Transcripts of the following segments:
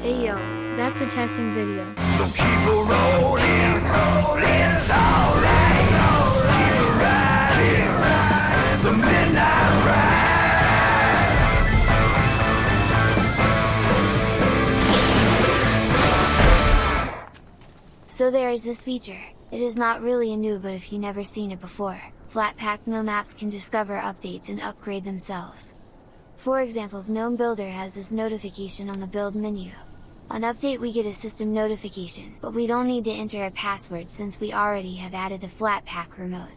Hey yo, that's a testing video. So keep a rolling, rolling, it's alright, alright. Keep riding, riding, the midnight ride. So there is this feature, it is not really a new but if you never seen it before, Flatpak GNOME apps can discover updates and upgrade themselves. For example GNOME Builder has this notification on the build menu. On update we get a system notification, but we don't need to enter a password since we already have added the Flatpak remote.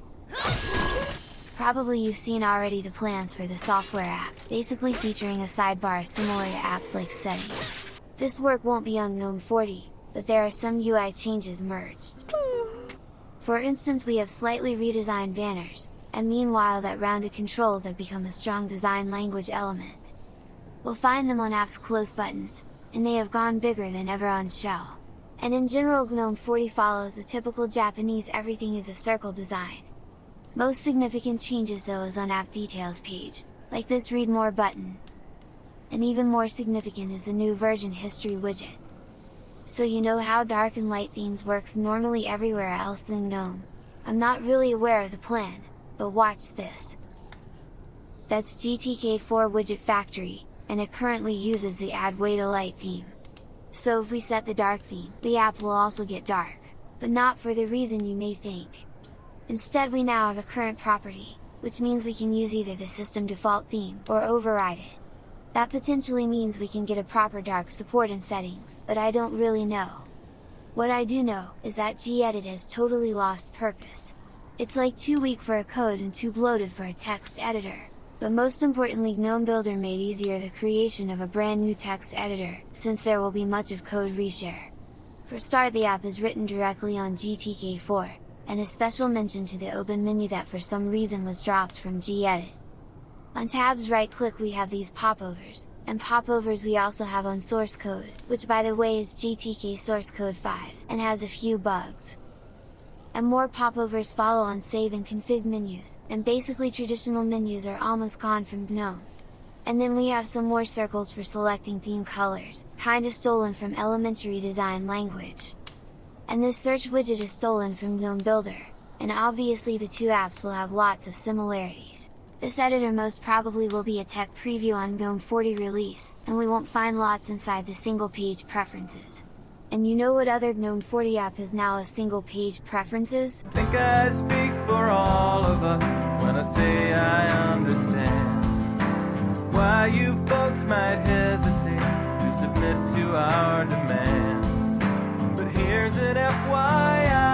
Probably you've seen already the plans for the software app, basically featuring a sidebar similar to apps like settings. This work won't be on GNOME 40, but there are some UI changes merged. For instance we have slightly redesigned banners, and meanwhile that rounded controls have become a strong design language element. We'll find them on apps close buttons, and they have gone bigger than ever on shell. And in general GNOME 40 follows a typical Japanese everything is a circle design. Most significant changes though is on app details page, like this read more button. And even more significant is the new version history widget. So you know how dark and light themes works normally everywhere else than GNOME. I'm not really aware of the plan, but watch this. That's GTK4 Widget Factory, and it currently uses the Adwaita Light theme. So if we set the dark theme, the app will also get dark, but not for the reason you may think. Instead we now have a current property, which means we can use either the system default theme or override it. That potentially means we can get a proper dark support in settings, but I don't really know. What I do know, is that gedit has totally lost purpose. It's like too weak for a code and too bloated for a text editor. But most importantly GNOME Builder made easier the creation of a brand new text editor, since there will be much of code reshare. For start the app is written directly on GTK4, and a special mention to the open menu that for some reason was dropped from gedit. On tabs right click we have these popovers, and popovers we also have on source code, which by the way is GTK source code 5, and has a few bugs. And more popovers follow on save and config menus, and basically traditional menus are almost gone from GNOME. And then we have some more circles for selecting theme colors, kinda stolen from elementary design language. And this search widget is stolen from GNOME Builder, and obviously the two apps will have lots of similarities. This editor most probably will be a tech preview on GNOME 40 release, and we won't find lots inside the single page preferences. And you know what other GNOME 40 app is now a single page preferences? think I speak for all of us when I say I understand why you folks might hesitate to submit to our demand. But here's an FYI